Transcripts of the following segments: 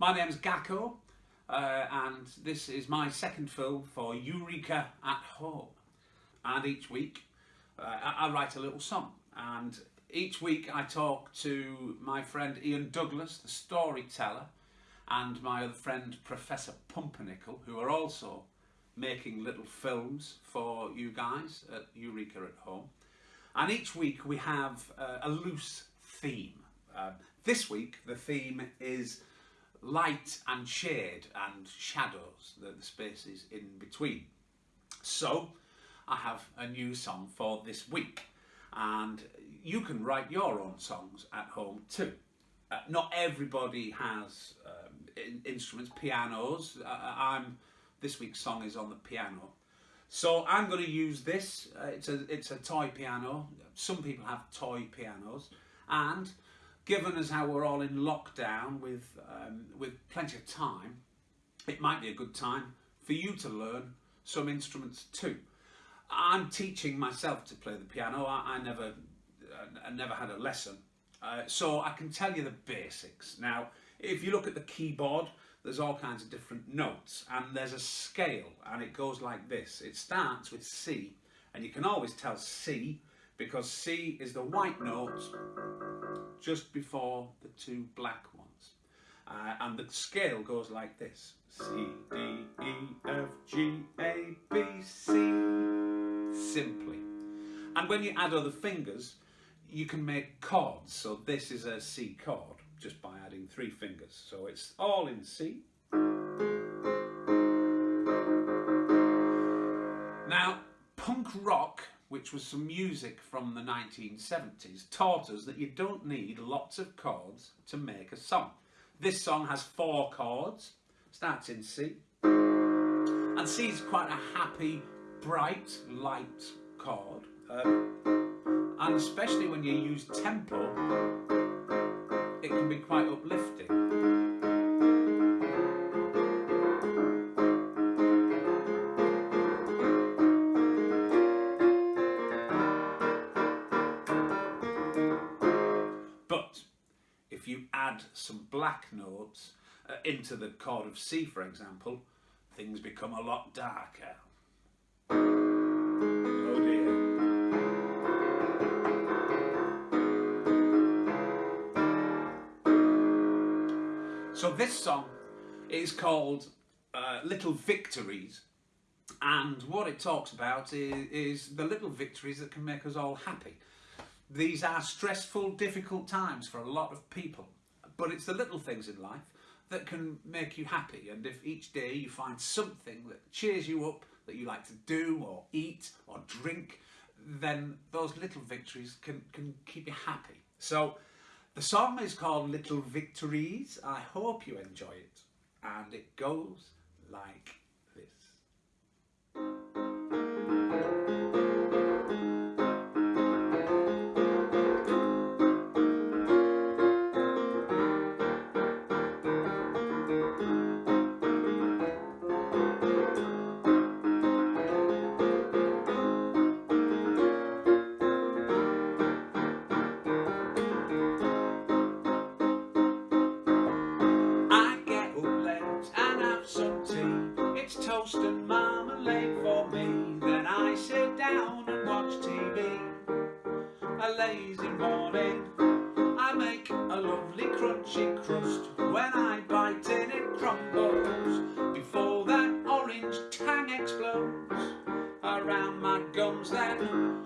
My name's Gakko, uh, and this is my second film for Eureka at Home. And each week uh, I, I write a little song, and each week I talk to my friend Ian Douglas, the storyteller, and my other friend Professor Pumpernickel, who are also making little films for you guys at Eureka at Home. And each week we have uh, a loose theme. Uh, this week the theme is light and shade and shadows, the, the spaces in between. So I have a new song for this week and you can write your own songs at home too. Uh, not everybody has um, in instruments, pianos. Uh, I'm this week's song is on the piano. So I'm going to use this. Uh, it's a it's a toy piano. Some people have toy pianos, and given as how we're all in lockdown with um, with plenty of time, it might be a good time for you to learn some instruments too. I'm teaching myself to play the piano. I, I never I never had a lesson, uh, so I can tell you the basics. Now, if you look at the keyboard, there's all kinds of different notes, and there's a scale, and it goes like this. It starts with C, and you can always tell C because C is the white note just before the two black ones. Uh, and the scale goes like this. C, D, E, F, G, A, B, C. Simply. And when you add other fingers, you can make chords. So this is a C chord just by adding three fingers. So it's all in C. Now, punk rock which was some music from the 1970s, taught us that you don't need lots of chords to make a song. This song has four chords, starts in C, and C is quite a happy, bright, light chord. Um, and especially when you use tempo, it can be quite uplifting. Add some black notes uh, into the chord of C, for example, things become a lot darker. Oh. So this song is called uh, Little Victories and what it talks about is, is the little victories that can make us all happy. These are stressful, difficult times for a lot of people. But it's the little things in life that can make you happy. And if each day you find something that cheers you up, that you like to do or eat or drink, then those little victories can, can keep you happy. So the song is called Little Victories. I hope you enjoy it. And it goes like this. Lazy morning. I make a lovely crunchy crust. When I bite in it crumbles. Before that orange tang explodes around my gums then.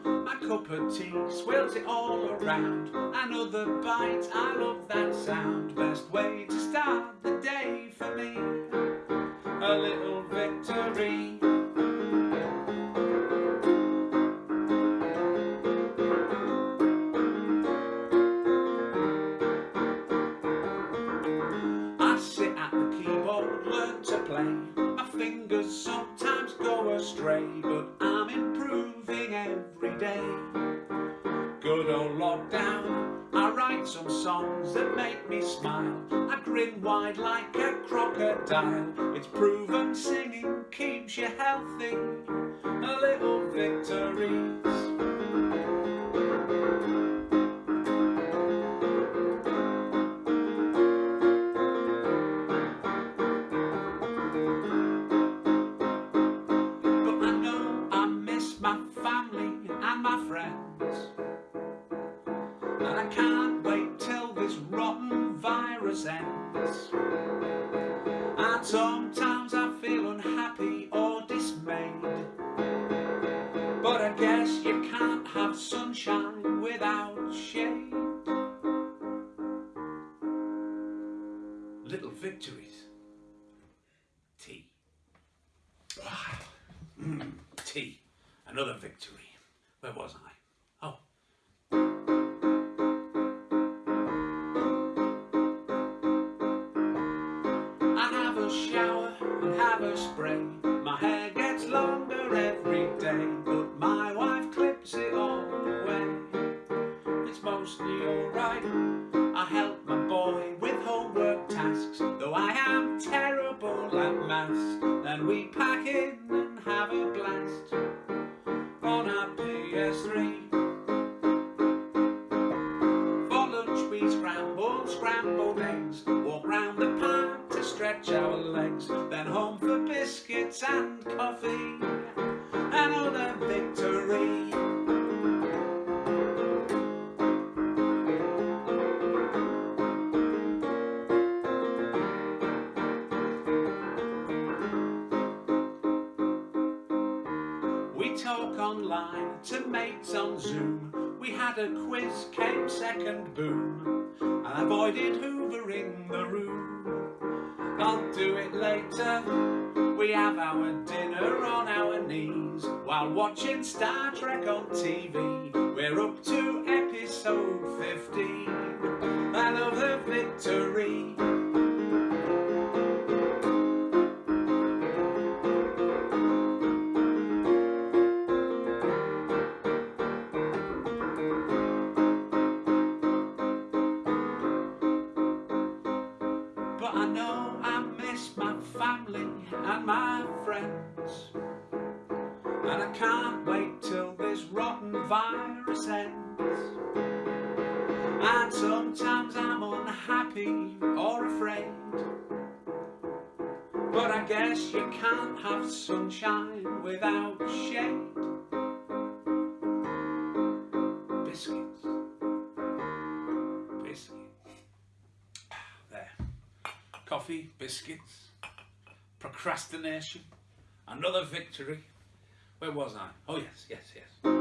My cup of tea swirls it all around. Another bite, I love that sound. Best way to start the day for me. A little victory. Every day. Good old lockdown, I write some songs that make me smile. I grin wide like a crocodile. It's proven singing keeps you healthy. A little victories. Spray. My hair and coffee, another victory. We talk online to mates on Zoom. We had a quiz, came second, boom. I avoided hoovering the room. I'll do it later. We have our dinner on our knees while watching Star Trek on TV. We're up to episode 15. I love the victory. And I can't wait till this rotten virus ends. And sometimes I'm unhappy or afraid. But I guess you can't have sunshine without shade. Biscuits. Biscuits. Ah, there coffee, biscuits, procrastination, another victory. Where was I? Oh yes, yes, yes.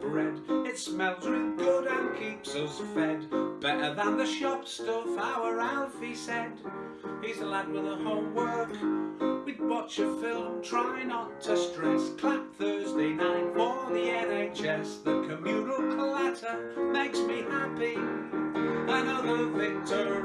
Bread. It smells real good and keeps us fed. Better than the shop stuff, our Alfie said. He's a lad with a homework. We'd watch a film, try not to stress. Clap Thursday night for the NHS. The communal clatter makes me happy. Another victory.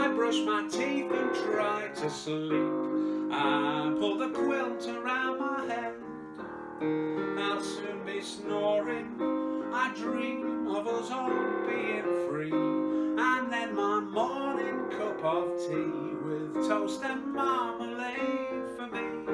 I brush my teeth and try to sleep. I pull the quilt around my head. I'll soon be snoring. I dream of us all being free. And then my morning cup of tea with toast and marmalade for me.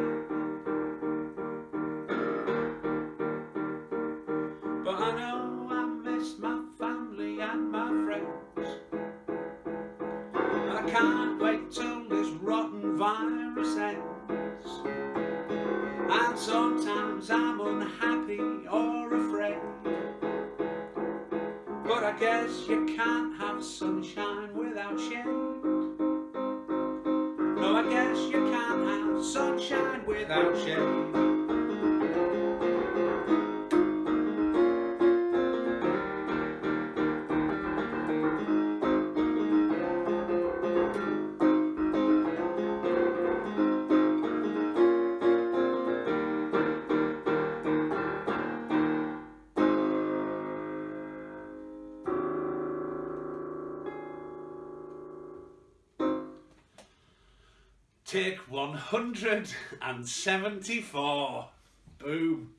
Virus. And sometimes I'm unhappy or afraid. But I guess you can't have sunshine without shade. No, I guess you can't have sunshine without shade. Take 174. Boom.